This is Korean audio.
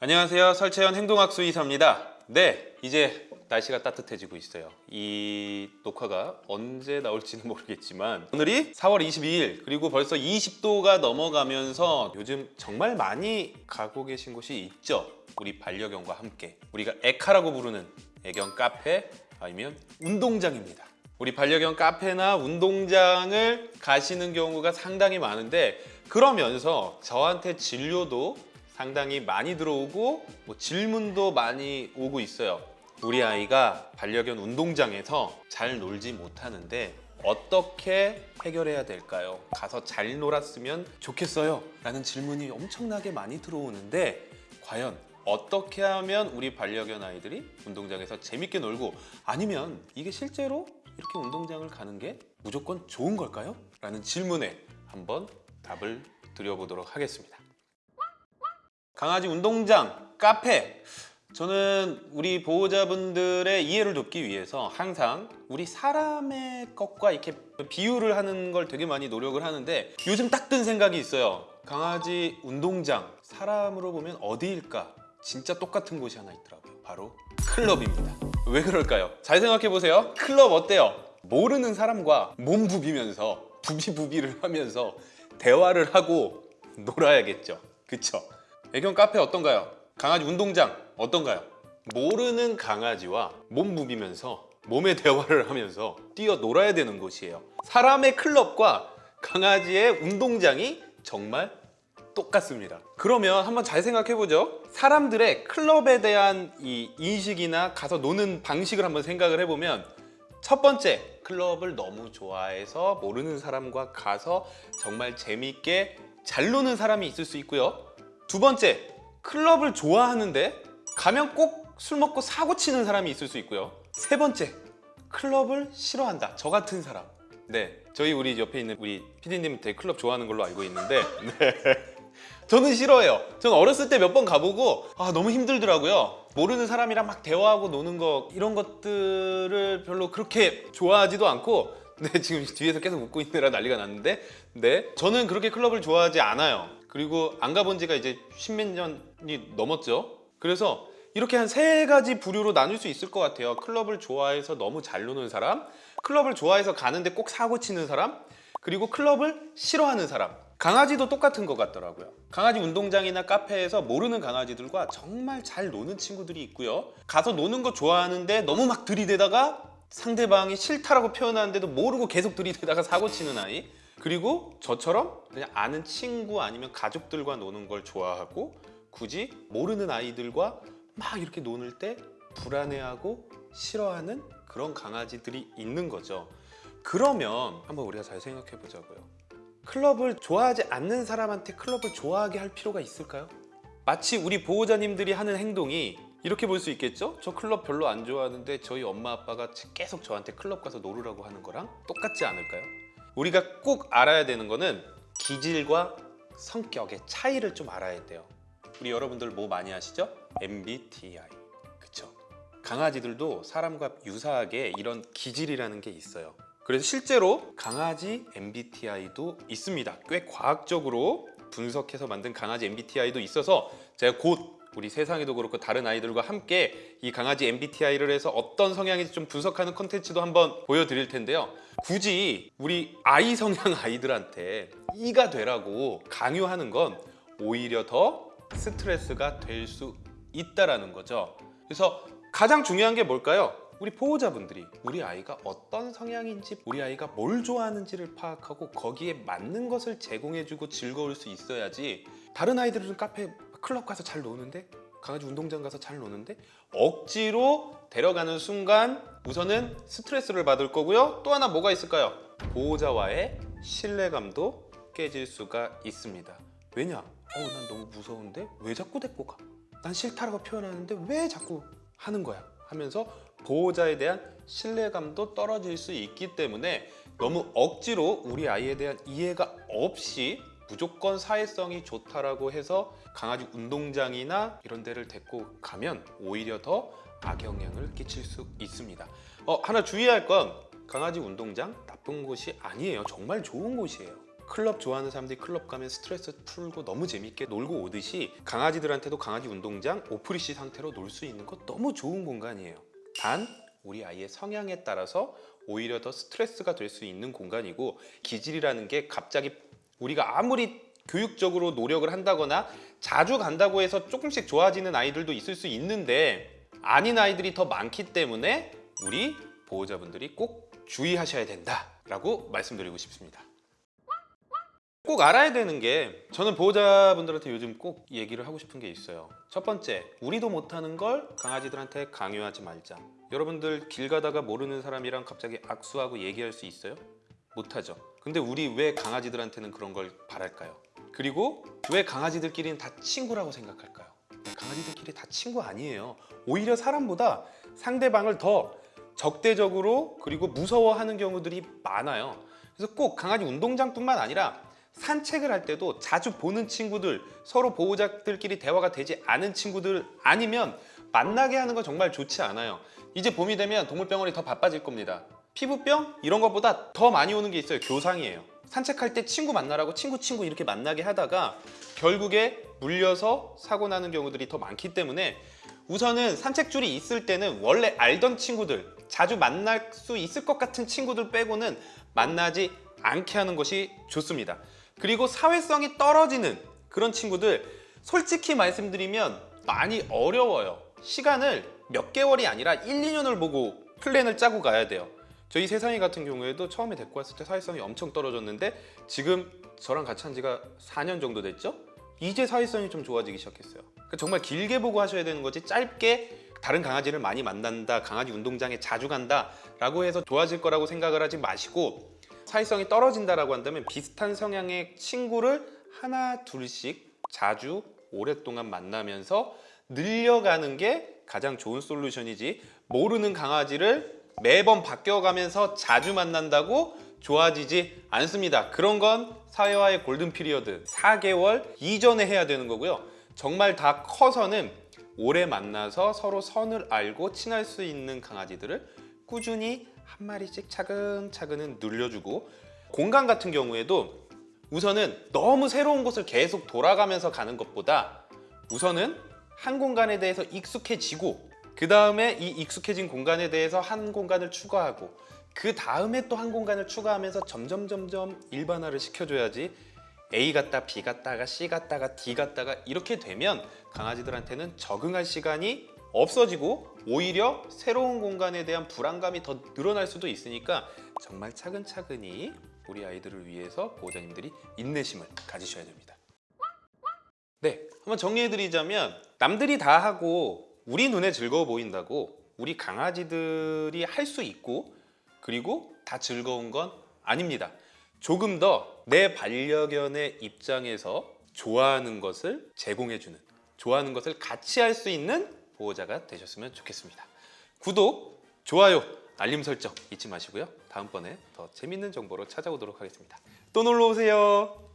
안녕하세요. 설채연 행동학수 이사입니다. 네, 이제 날씨가 따뜻해지고 있어요. 이 녹화가 언제 나올지는 모르겠지만 오늘이 4월 22일 그리고 벌써 20도가 넘어가면서 요즘 정말 많이 가고 계신 곳이 있죠. 우리 반려견과 함께 우리가 에카라고 부르는 애견 카페 아니면 운동장입니다. 우리 반려견 카페나 운동장을 가시는 경우가 상당히 많은데 그러면서 저한테 진료도 상당히 많이 들어오고 뭐 질문도 많이 오고 있어요. 우리 아이가 반려견 운동장에서 잘 놀지 못하는데 어떻게 해결해야 될까요? 가서 잘 놀았으면 좋겠어요. 라는 질문이 엄청나게 많이 들어오는데 과연 어떻게 하면 우리 반려견 아이들이 운동장에서 재밌게 놀고 아니면 이게 실제로 이렇게 운동장을 가는 게 무조건 좋은 걸까요? 라는 질문에 한번 답을 드려보도록 하겠습니다. 강아지 운동장, 카페. 저는 우리 보호자분들의 이해를 돕기 위해서 항상 우리 사람의 것과 이렇게 비유를 하는 걸 되게 많이 노력을 하는데 요즘 딱 든 생각이 있어요. 강아지 운동장 사람으로 보면 어디일까? 진짜 똑같은 곳이 하나 있더라고요. 바로 클럽입니다. 왜 그럴까요? 잘 생각해 보세요. 클럽 어때요? 모르는 사람과 몸 부비면서 부비부비를 하면서 대화를 하고 놀아야겠죠. 그쵸? 애견 카페 어떤가요? 강아지 운동장 어떤가요? 모르는 강아지와 몸 부비면서 몸의 대화를 하면서 뛰어 놀아야 되는 곳이에요 사람의 클럽과 강아지의 운동장이 정말 똑같습니다 그러면 한번 잘 생각해 보죠 사람들의 클럽에 대한 이 인식이나 가서 노는 방식을 한번 생각을 해보면 첫 번째 클럽을 너무 좋아해서 모르는 사람과 가서 정말 재밌게 잘 노는 사람이 있을 수 있고요 두 번째 클럽을 좋아하는데 가면 꼭 술 먹고 사고 치는 사람이 있을 수 있고요. 세 번째 클럽을 싫어한다. 저 같은 사람. 네 저희 우리 옆에 있는 우리 PD님 되게 클럽 좋아하는 걸로 알고 있는데 네. 저는 싫어해요. 저는 어렸을 때 몇 번 가보고 아 너무 힘들더라고요. 모르는 사람이랑 막 대화하고 노는 거 이런 것들을 별로 그렇게 좋아하지도 않고 네 지금 뒤에서 계속 웃고 있느라 난리가 났는데 네. 저는 그렇게 클럽을 좋아하지 않아요 그리고 안 가본 지가 이제 십몇 년이 넘었죠. 그래서 이렇게 한 세 가지 부류로 나눌 수 있을 것 같아요. 클럽을 좋아해서 너무 잘 노는 사람 클럽을 좋아해서 가는데 꼭 사고 치는 사람 그리고 클럽을 싫어하는 사람. 강아지도 똑같은 것 같더라고요. 강아지 운동장이나 카페에서 모르는 강아지들과 정말 잘 노는 친구들이 있고요. 가서 노는 거 좋아하는데 너무 막 들이대다가 상대방이 싫다라고 표현하는데도 모르고 계속 들이대다가 사고 치는 아이 그리고 저처럼 그냥 아는 친구 아니면 가족들과 노는 걸 좋아하고 굳이 모르는 아이들과 막 이렇게 노는 때 불안해하고 싫어하는 그런 강아지들이 있는 거죠 그러면 한번 우리가 잘 생각해 보자고요 클럽을 좋아하지 않는 사람한테 클럽을 좋아하게 할 필요가 있을까요? 마치 우리 보호자님들이 하는 행동이 이렇게 볼 수 있겠죠? 저 클럽 별로 안 좋아하는데 저희 엄마 아빠가 계속 저한테 클럽 가서 놀으라고 하는 거랑 똑같지 않을까요? 우리가 꼭 알아야 되는 거는 기질과 성격의 차이를 좀 알아야 돼요 우리 여러분들 뭐 많이 아시죠? MBTI 그쵸? 강아지들도 사람과 유사하게 이런 기질이라는 게 있어요 그래서 실제로 강아지 MBTI도 있습니다 꽤 과학적으로 분석해서 만든 강아지 MBTI도 있어서 제가 곧 우리 세상에도 그렇고 다른 아이들과 함께 이 강아지 MBTI를 해서 어떤 성향인지 좀 분석하는 컨텐츠도 한번 보여드릴 텐데요 굳이 우리 아이 성향 아이들한테 이가 되라고 강요하는 건 오히려 더 스트레스가 될 수 있다라는 거죠 그래서 가장 중요한 게 뭘까요? 우리 보호자분들이 우리 아이가 어떤 성향인지 우리 아이가 뭘 좋아하는지를 파악하고 거기에 맞는 것을 제공해주고 즐거울 수 있어야지 다른 아이들은 카페 클럽 가서 잘 노는데 강아지 운동장 가서 잘 노는데 억지로 데려가는 순간 우선은 스트레스를 받을 거고요 또 하나 뭐가 있을까요? 보호자와의 신뢰감도 깨질 수가 있습니다 왜냐? 어우 난 너무 무서운데 왜 자꾸 데리고 가? 난 싫다라고 표현하는데 왜 자꾸 하는 거야? 하면서 보호자에 대한 신뢰감도 떨어질 수 있기 때문에 너무 억지로 우리 아이에 대한 이해가 없이 무조건 사회성이 좋다라고 해서 강아지 운동장이나 이런 데를 데리고 가면 오히려 더 악영향을 끼칠 수 있습니다. 어, 하나 주의할 건 강아지 운동장 나쁜 곳이 아니에요. 정말 좋은 곳이에요. 클럽 좋아하는 사람들이 클럽 가면 스트레스 풀고 너무 재밌게 놀고 오듯이 강아지들한테도 강아지 운동장 오프리시 상태로 놀 수 있는 거 너무 좋은 공간이에요. 단 우리 아이의 성향에 따라서 오히려 더 스트레스가 될 수 있는 공간이고 기질이라는 게 갑자기 우리가 아무리 교육적으로 노력을 한다거나 자주 간다고 해서 조금씩 좋아지는 아이들도 있을 수 있는데 아닌 아이들이 더 많기 때문에 우리 보호자분들이 꼭 주의하셔야 된다라고 말씀드리고 싶습니다. 꼭 알아야 되는 게 저는 보호자분들한테 요즘 꼭 얘기를 하고 싶은 게 있어요. 첫 번째, 우리도 못하는 걸 강아지들한테 강요하지 말자. 여러분들 길 가다가 모르는 사람이랑 갑자기 악수하고 얘기할 수 있어요? 못하죠. 근데 우리 왜 강아지들한테는 그런 걸 바랄까요? 그리고 왜 강아지들끼리는 다 친구라고 생각할까요? 강아지들끼리 다 친구 아니에요. 오히려 사람보다 상대방을 더 적대적으로 그리고 무서워하는 경우들이 많아요. 그래서 꼭 강아지 운동장뿐만 아니라 산책을 할 때도 자주 보는 친구들, 서로 보호자들끼리 대화가 되지 않은 친구들 아니면 만나게 하는 건 정말 좋지 않아요. 이제 봄이 되면 동물병원이 더 바빠질 겁니다. 피부병 이런 것보다 더 많이 오는 게 있어요. 교상이에요. 산책할 때 친구 만나라고 친구 친구 이렇게 만나게 하다가 결국에 물려서 사고 나는 경우들이 더 많기 때문에 우선은 산책줄이 있을 때는 원래 알던 친구들 자주 만날 수 있을 것 같은 친구들 빼고는 만나지 않게 하는 것이 좋습니다. 그리고 사회성이 떨어지는 그런 친구들 솔직히 말씀드리면 많이 어려워요. 시간을 몇 개월이 아니라 1, 2년을 보고 플랜을 짜고 가야 돼요. 저희 세상이 같은 경우에도 처음에 데리고 왔을 때 사회성이 엄청 떨어졌는데 지금 저랑 같이 한 지가 4년 정도 됐죠? 이제 사회성이 좀 좋아지기 시작했어요. 그러니까 정말 길게 보고 하셔야 되는 거지 짧게 다른 강아지를 많이 만난다, 강아지 운동장에 자주 간다 라고 해서 좋아질 거라고 생각을 하지 마시고 사회성이 떨어진다라고 한다면 비슷한 성향의 친구를 하나 둘씩 자주 오랫동안 만나면서 늘려가는 게 가장 좋은 솔루션이지 모르는 강아지를 매번 바뀌어가면서 자주 만난다고 좋아지지 않습니다. 그런 건 사회화의 golden period 4개월 이전에 해야 되는 거고요. 정말 다 커서는 오래 만나서 서로 선을 알고 친할 수 있는 강아지들을 꾸준히 한 마리씩 차근차근은 늘려주고 공간 같은 경우에도 우선은 너무 새로운 곳을 계속 돌아가면서 가는 것보다 우선은 한 공간에 대해서 익숙해지고 그 다음에 이 익숙해진 공간에 대해서 한 공간을 추가하고 그 다음에 또 한 공간을 추가하면서 점점 점점 일반화를 시켜줘야지 A 갔다 B 갔다가 C 갔다가 D 갔다가 이렇게 되면 강아지들한테는 적응할 시간이 없어지고 오히려 새로운 공간에 대한 불안감이 더 늘어날 수도 있으니까 정말 차근차근히 우리 아이들을 위해서 보호자님들이 인내심을 가지셔야 됩니다. 네, 한번 정리해드리자면 남들이 다 하고 우리 눈에 즐거워 보인다고 우리 강아지들이 할 수 있고 그리고 다 즐거운 건 아닙니다. 조금 더 내 반려견의 입장에서 좋아하는 것을 제공해주는 좋아하는 것을 같이 할 수 있는 보호자가 되셨으면 좋겠습니다. 구독, 좋아요, 알림 설정 잊지 마시고요. 다음번에 더 재밌는 정보로 찾아오도록 하겠습니다. 또 놀러 오세요.